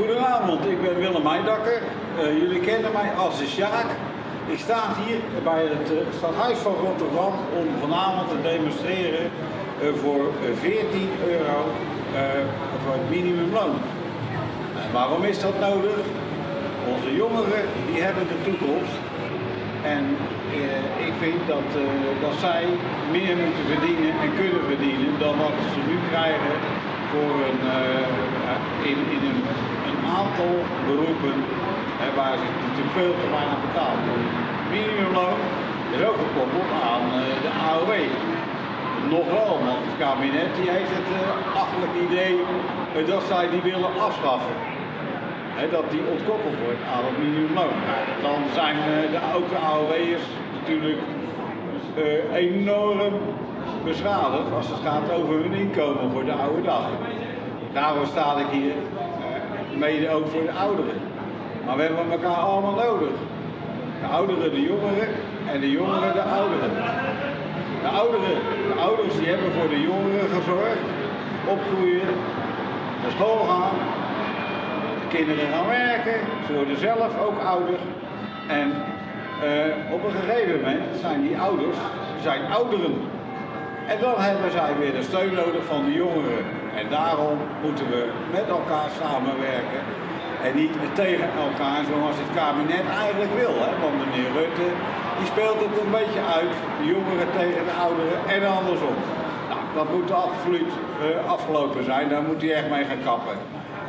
Goedenavond, ik ben Willem Meidakker. Uh, jullie kennen mij als de Sjaak. Ik sta hier bij het uh, stadhuis van Rotterdam om vanavond te demonstreren uh, voor 14 euro voor het minimumloon. Waarom is dat nodig? Onze jongeren die hebben de toekomst. En ik vind dat, dat zij meer moeten verdienen en kunnen verdienen dan wat ze nu krijgen voor een, in, in een aantal beroepen waar ze natuurlijk veel te weinig betaald worden. Minimumloon is ook gekoppeld aan uh, de AOW. Nog wel, want het kabinet die heeft het uh, achterlijk idee uh, dat zij die willen afschaffen. Dat die ontkoppeld wordt aan het minimumloon. Nou, dan zijn de, ook AOW'ers natuurlijk enorm beschadigd als het gaat over hun inkomen voor de oude dag. Daarom sta ik hier mede ook voor de ouderen. Maar we hebben elkaar allemaal nodig. De ouderen de jongeren en de jongeren de ouderen. De ouderen, de ouders die hebben voor de jongeren gezorgd, opgroeien, naar school gaan, de kinderen gaan werken, ze worden zelf ook ouder. En uh, op een gegeven moment zijn die ouders zijn ouderen. En dan hebben zij weer de steun nodig van de jongeren. En daarom moeten we met elkaar samenwerken en niet tegen elkaar zoals het kabinet eigenlijk wil. Hè? Want meneer Rutte die speelt het een beetje uit, de jongeren tegen de ouderen en andersom. Nou, dat moet absoluut uh, afgelopen zijn, daar moet hij echt mee gaan kappen.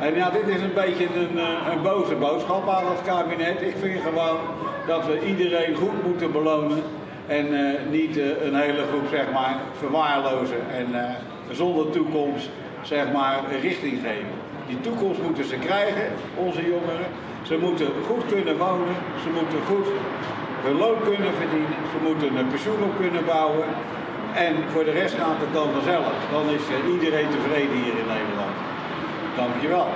En ja, dit is een beetje een, uh, een boze boodschap aan het kabinet. Ik vind gewoon dat we iedereen goed moeten belonen en uh, niet een hele groep zeg maar verwaarlozen en zonder toekomst zeg maar, richting geven. Die toekomst moeten ze krijgen, onze jongeren. Ze moeten goed kunnen wonen, ze moeten goed hun loon kunnen verdienen, ze moeten een pensioen op kunnen bouwen. En voor de rest gaat het dan vanzelf. Dan is iedereen tevreden hier in Nederland. Dankjewel.